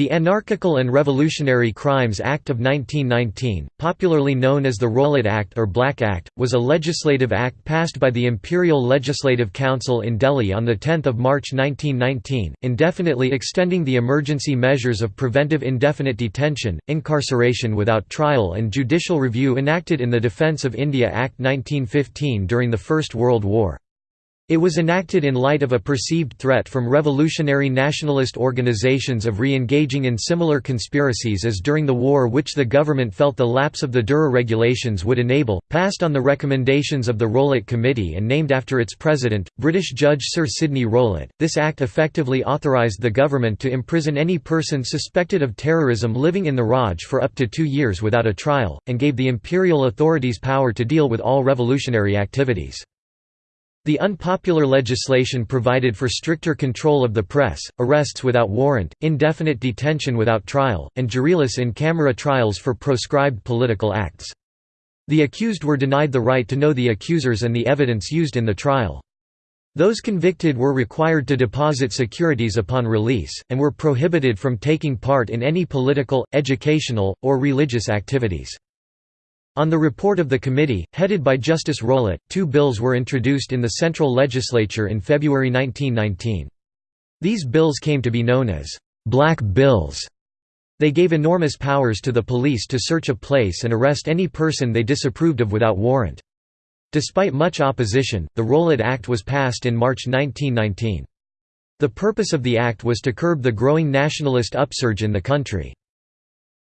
The Anarchical and Revolutionary Crimes Act of 1919, popularly known as the Rowlatt Act or Black Act, was a legislative act passed by the Imperial Legislative Council in Delhi on 10 March 1919, indefinitely extending the emergency measures of preventive indefinite detention, incarceration without trial and judicial review enacted in the Defence of India Act 1915 during the First World War. It was enacted in light of a perceived threat from revolutionary nationalist organizations of re-engaging in similar conspiracies as during the war which the government felt the lapse of the DORA regulations would enable, passed on the recommendations of the Rowlatt Committee and named after its president, British Judge Sir Sidney Rowlatt. This act effectively authorised the government to imprison any person suspected of terrorism living in the Raj for up to two years without a trial, and gave the imperial authorities power to deal with all revolutionary activities. The unpopular legislation provided for stricter control of the press, arrests without warrant, indefinite detention without trial, and juryless in camera trials for proscribed political acts. The accused were denied the right to know the accusers and the evidence used in the trial. Those convicted were required to deposit securities upon release, and were prohibited from taking part in any political, educational, or religious activities. On the report of the committee, headed by Justice Rowlatt, two bills were introduced in the Central Legislature in February 1919. These bills came to be known as «black bills». They gave enormous powers to the police to search a place and arrest any person they disapproved of without warrant. Despite much opposition, the Rowlatt Act was passed in March 1919. The purpose of the act was to curb the growing nationalist upsurge in the country.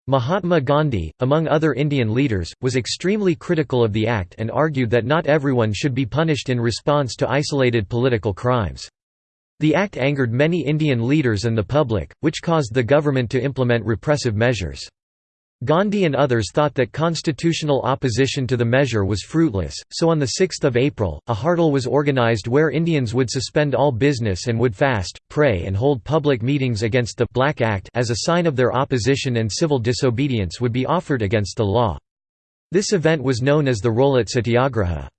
Mahatma Gandhi, among other Indian leaders, was extremely critical of the act and argued that not everyone should be punished in response to isolated political crimes. The act angered many Indian leaders and the public, which caused the government to implement repressive measures. Gandhi and others thought that constitutional opposition to the measure was fruitless, so on 6 April, a hartal was organized where Indians would suspend all business and would fast, pray and hold public meetings against the «Black Act» as a sign of their opposition and civil disobedience would be offered against the law. This event was known as the Rowlatt Satyagraha.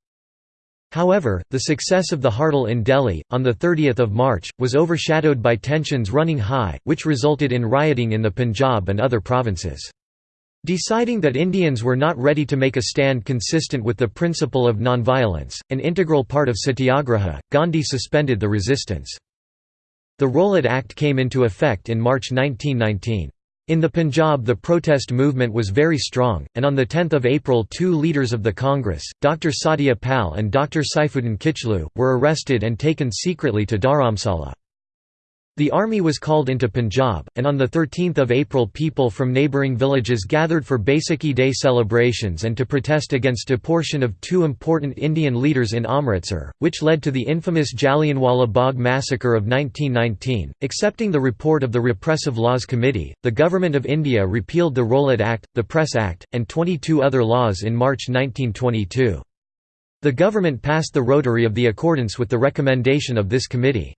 However, the success of the hartal in Delhi, on 30 March, was overshadowed by tensions running high, which resulted in rioting in the Punjab and other provinces. Deciding that Indians were not ready to make a stand consistent with the principle of nonviolence, an integral part of satyagraha, Gandhi suspended the resistance. The Rowlatt Act came into effect in March 1919. In the Punjab the protest movement was very strong, and on 10 April two leaders of the Congress, Dr. Satya Pal and Dr. Saifuddin Kitchlew, were arrested and taken secretly to Dharamsala. The army was called into Punjab, and on 13 April people from neighbouring villages gathered for Baisakhi Day celebrations and to protest against the deportation of two important Indian leaders in Amritsar, which led to the infamous Jallianwala Bagh massacre of 1919. Accepting the report of the Repressive Laws Committee, the Government of India repealed the Rowlatt Act, the Press Act, and 22 other laws in March 1922. The government passed the rotary of the accordance with the recommendation of this committee.